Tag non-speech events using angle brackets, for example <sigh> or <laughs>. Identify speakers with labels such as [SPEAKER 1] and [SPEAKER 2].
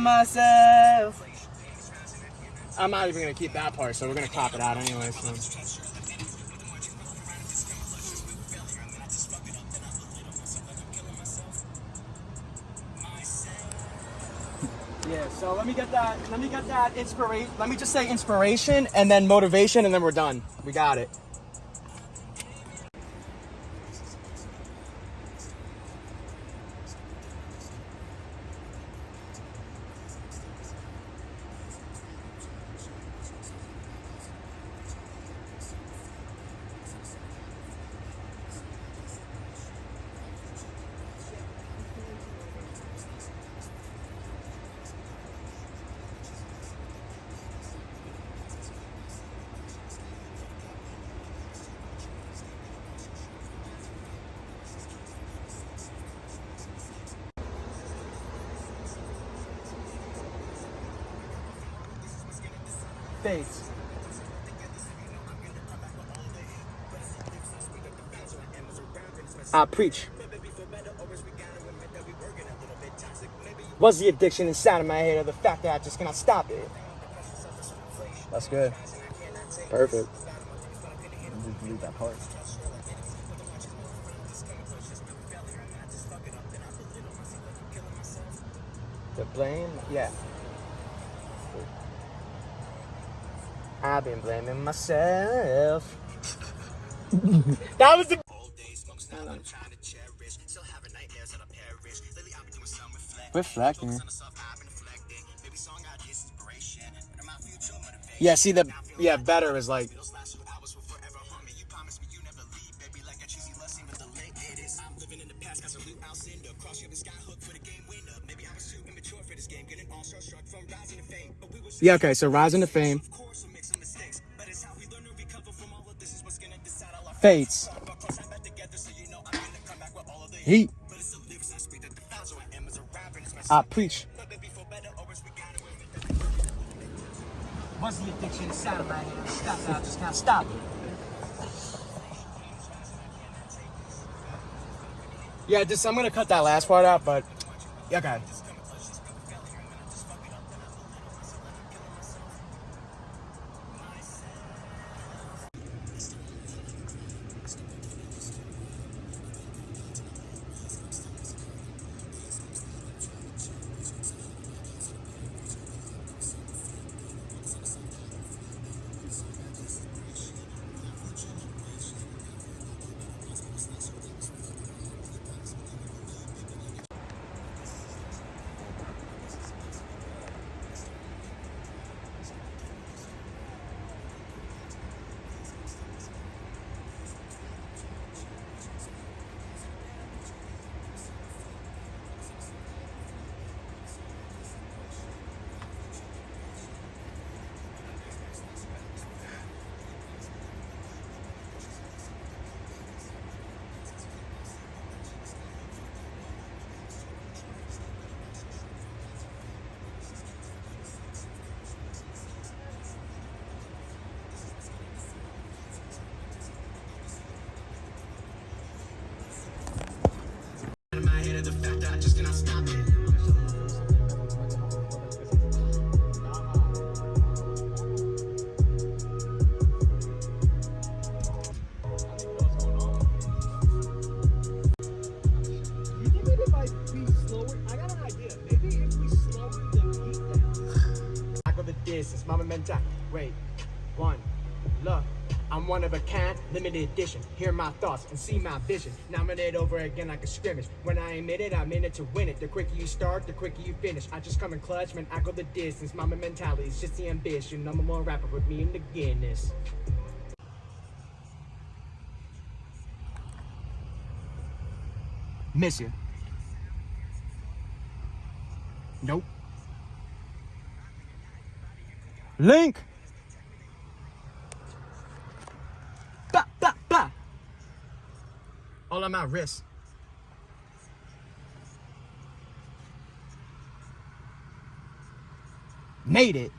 [SPEAKER 1] myself. I'm not even gonna keep that part, so we're gonna crop it out anyway. So. Yeah, so let me get that, let me get that inspiration, let me just say inspiration and then motivation and then we're done. We got it.
[SPEAKER 2] Fades. I
[SPEAKER 1] preach. Was the addiction inside of my head or the fact that I just cannot stop it?
[SPEAKER 2] That's good. Perfect. Just delete that part.
[SPEAKER 1] The blame? Yeah. I've been blaming myself. <laughs> that was the.
[SPEAKER 2] Old days. I'm trying to cherish. Still have a nightmare as a pair of rich. Lily, I'm doing some reflecting. Yeah, see the yeah better
[SPEAKER 1] is like
[SPEAKER 2] Yeah, okay, so rising to fame. Fades. Heat. I preach.
[SPEAKER 1] What's the addiction inside of my head? Stop just stop it. Yeah, just I'm gonna cut that last part out, but
[SPEAKER 2] yeah, okay.
[SPEAKER 1] The mama mental. Wait, one, look. I'm one of a kind, limited edition. Hear my thoughts and see my vision. Nominate over again like a scrimmage. When I admit it, I'm in it to win it. The quicker you start, the quicker you finish. I just come in clutch, man. I go the distance. Mamba mentality is just the ambition. Number one rapper with me in the Guinness. Miss you. Nope. Link. Ba ba ba. All on my wrist. Made it.